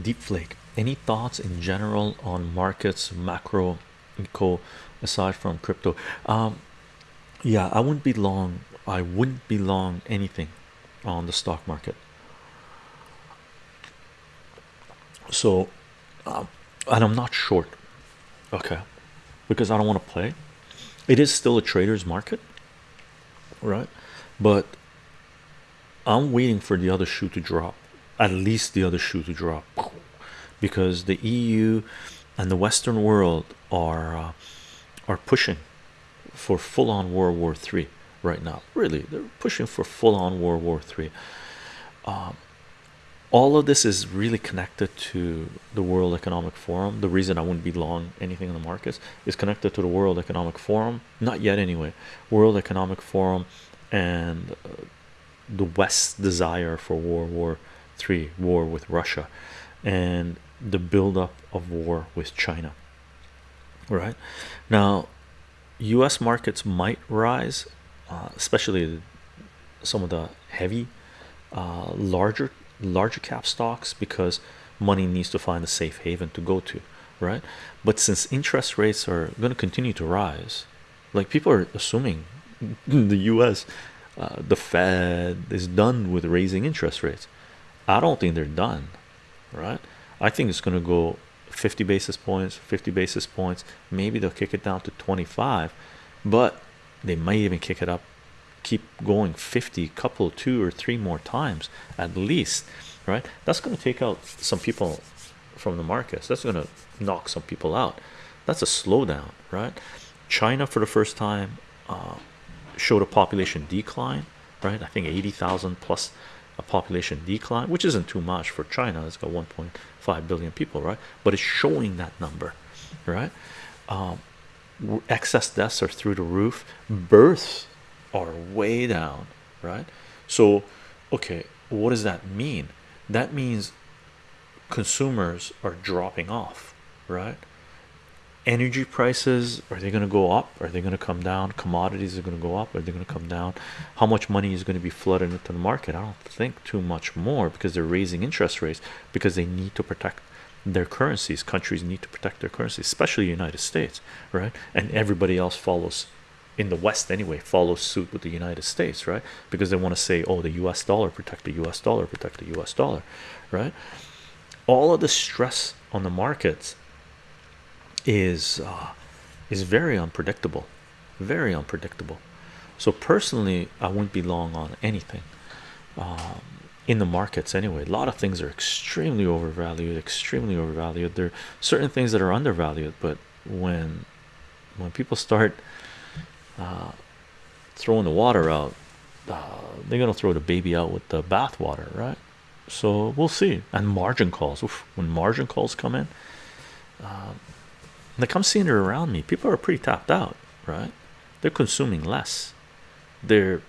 deep flake. Any thoughts in general on markets macro eco aside from crypto? Um yeah i wouldn't be long i wouldn't be long anything on the stock market. So um, and i'm not short okay because i don't want to play. It is still a trader's market right? But i'm waiting for the other shoe to drop at least the other shoe to drop. Because the eu and the western world are uh, are pushing for full-on world war three right now. Really they're pushing for full-on world war three. Um, all of this is really connected to the world economic forum. The reason i wouldn't be long anything in the markets is connected to the world economic forum. Not yet anyway. World economic forum and uh, the west's desire for world war three war with russia and the buildup of war with china right now U.S. markets might rise, uh, especially some of the heavy, uh, larger, larger cap stocks because money needs to find a safe haven to go to, right? But since interest rates are going to continue to rise, like people are assuming the U.S. Uh, the Fed is done with raising interest rates. I don't think they're done, right? I think it's going to go 50 basis points 50 basis points. Maybe they'll kick it down to 25 but they might even kick it up keep going 50 couple two or three more times at least right? That's going to take out some people from the markets that's going to knock some people out. That's a slowdown right? China for the first time uh, showed a population decline right? I think 80,000 plus a population decline which isn't too much for china. It's got 1.5 billion people right? But it's showing that number right? Um, excess deaths are through the roof. Births are way down right? So okay what does that mean? That means consumers are dropping off right energy prices are they going to go up? Are they going to come down? Commodities are going to go up are they going to come down? How much money is going to be flooded into the market? I don't think too much more because they're raising interest rates because they need to protect their currencies. Countries need to protect their currencies especially the united states right? And everybody else follows in the west anyway follows suit with the united states right? Because they want to say oh the us dollar protect the us dollar protect the us dollar right? All of the stress on the markets is uh, is very unpredictable very unpredictable. So personally i wouldn't be long on anything um, in the markets anyway. A lot of things are extremely overvalued extremely overvalued. There are certain things that are undervalued but when when people start uh, throwing the water out uh, they're gonna throw the baby out with the bathwater right? So we'll see. And margin calls. Oof, when margin calls come in um, like I'm seeing it around me. People are pretty tapped out right? They're consuming less. They're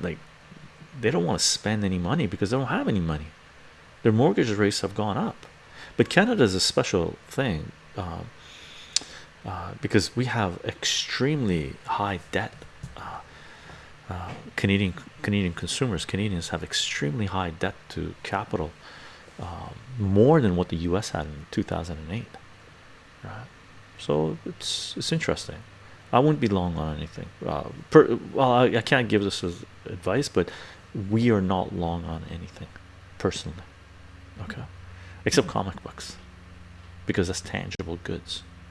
like they don't want to spend any money because they don't have any money. Their mortgage rates have gone up. But Canada is a special thing um, uh, because we have extremely high debt. Uh, uh, Canadian Canadian consumers Canadians have extremely high debt to capital um, more than what the US had in 2008 right. So it's it's interesting. I wouldn't be long on anything. Uh, per, well I, I can't give this as advice but we are not long on anything personally. Okay? Except comic books because that's tangible goods